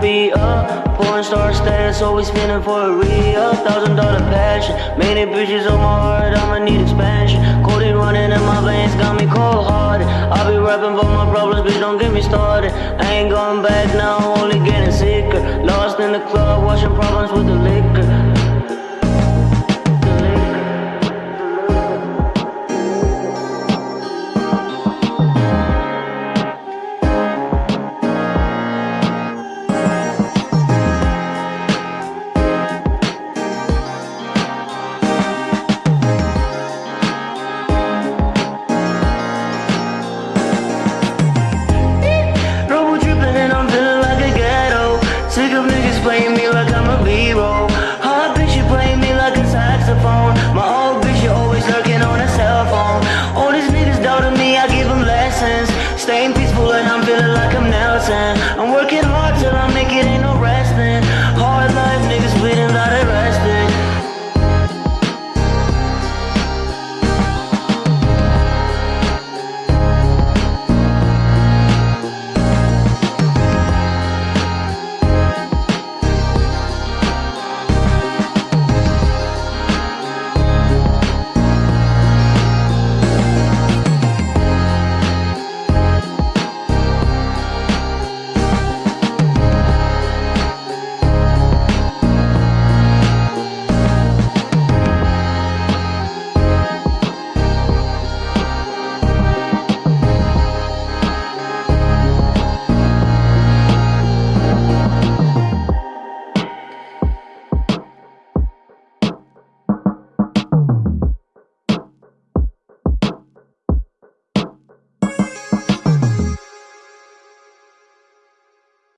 be a porn star status, always spinning for a real thousand dollar passion. Many bitches on my heart, I'ma need expansion. Codeine running in my veins, got me cold hearted. I be rapping for my problems, bitch, don't get me started. I ain't going back now, only getting sicker. Lost in the club, washing problems with the liquor.